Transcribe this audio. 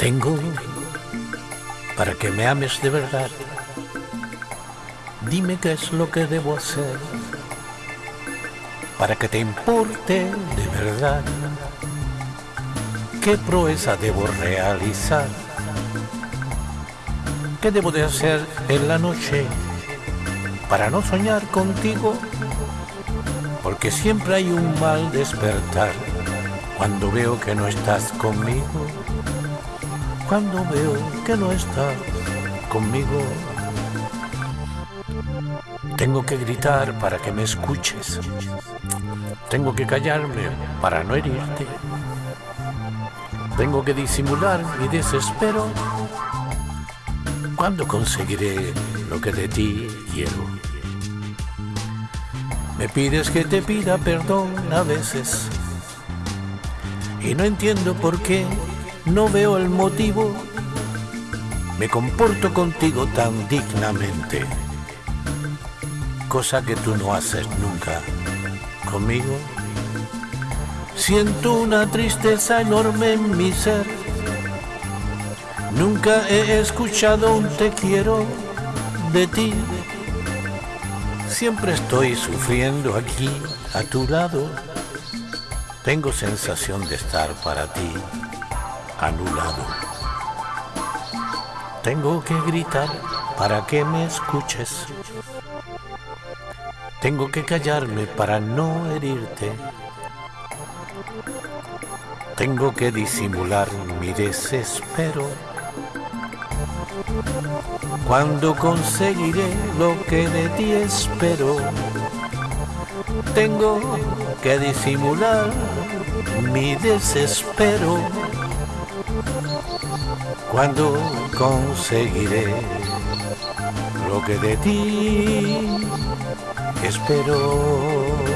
Vengo para que me ames de verdad. Dime qué es lo que debo hacer para que te importe de verdad. ¿Qué proeza debo realizar? ¿Qué debo de hacer en la noche para no soñar contigo? Porque siempre hay un mal despertar cuando veo que no estás conmigo. Cuando veo que no estás conmigo. Tengo que gritar para que me escuches. Tengo que callarme para no herirte. Tengo que disimular mi desespero. ¿Cuándo conseguiré lo que de ti quiero? Me pides que te pida perdón a veces. Y no entiendo por qué, no veo el motivo. Me comporto contigo tan dignamente. Cosa que tú no haces nunca conmigo. Siento una tristeza enorme en mi ser. Nunca he escuchado un te quiero de ti. Siempre estoy sufriendo aquí a tu lado. Tengo sensación de estar para ti anulado. Tengo que gritar para que me escuches. Tengo que callarme para no herirte. Tengo que disimular mi desespero. Cuando conseguiré lo que de ti espero, tengo que disimular mi desespero. Cuando conseguiré lo que de ti espero.